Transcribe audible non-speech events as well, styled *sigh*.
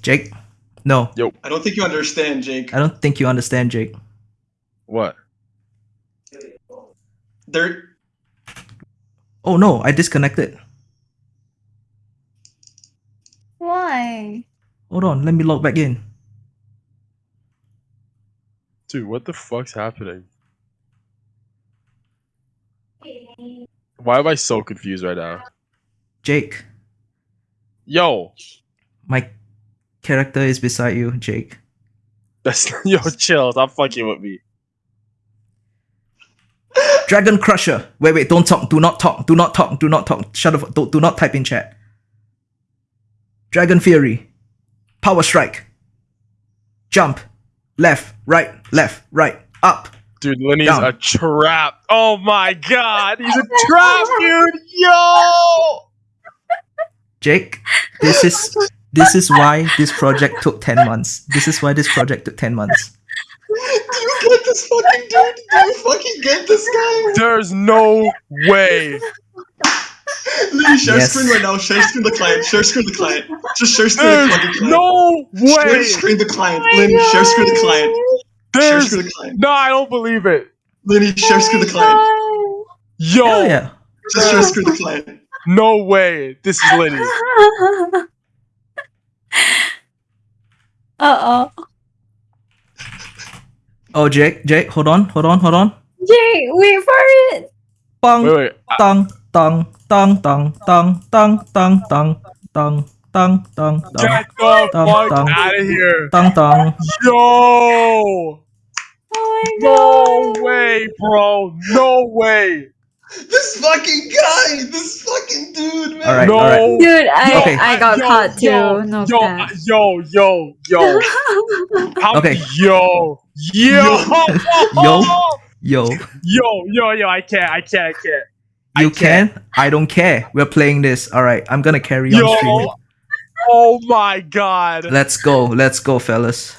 Jake? No, Yo. I don't think you understand, Jake. I don't think you understand, Jake. What? There, Oh no, I disconnected. Why? Hold on, let me log back in. Dude, what the fuck's happening? Why am I so confused right now? Jake, Yo, my character is beside you, Jake. that's *laughs* yo, chill. Stop fucking with me. Dragon Crusher. Wait, wait, don't talk. Do not talk. Do not talk. Do not talk. Shut up. Do, do not type in chat. Dragon Fury. Power Strike. Jump. Left, right, left, right, up. Dude, Lenny's Down. a trap. Oh my god, he's a *laughs* trap, dude. Yo. Jake, this is this is why this project took 10 months. This is why this project took 10 months. do you get this fucking dude? Do you fucking get this guy? There's no way. Literally, share Yes. screen right now. Share screen the client. Share screen the client. Just share screen the There's fucking client. no way. Share screen the client. Oh my Lynn, share screen the client. Share There's the no, I don't believe it. Lynn, share screen the client. Yo, Hell yeah. Just share screen the client. no way. This is Lenny. *laughs* Uh oh. Oh, Jake, Jake, hold on, hold on, hold on. Jake, wait for it. Bang, Wait, wait. I- tang, tang, tang, tang, tang, tang, tang, tang, tang, tang, tang, tang, Get the Dum, fuck dum. out of here. tang, tang. Yo. Oh my No god. way, bro. No way. This fucking guy. This fucking dude, man. All right, no. all right. Dude, I Okay. I got Yo, caught too. Yo, no yo, cap. yo, yo, yo. How, Okay. Yo. Yo. Yo. *laughs* Yo, Yo, yo, yo. I can't. I can't. I can't. I you can't. can? I don't care. We're playing this. All right, I'm gonna carry on streaming. Oh my god. Let's go. Let's go, fellas.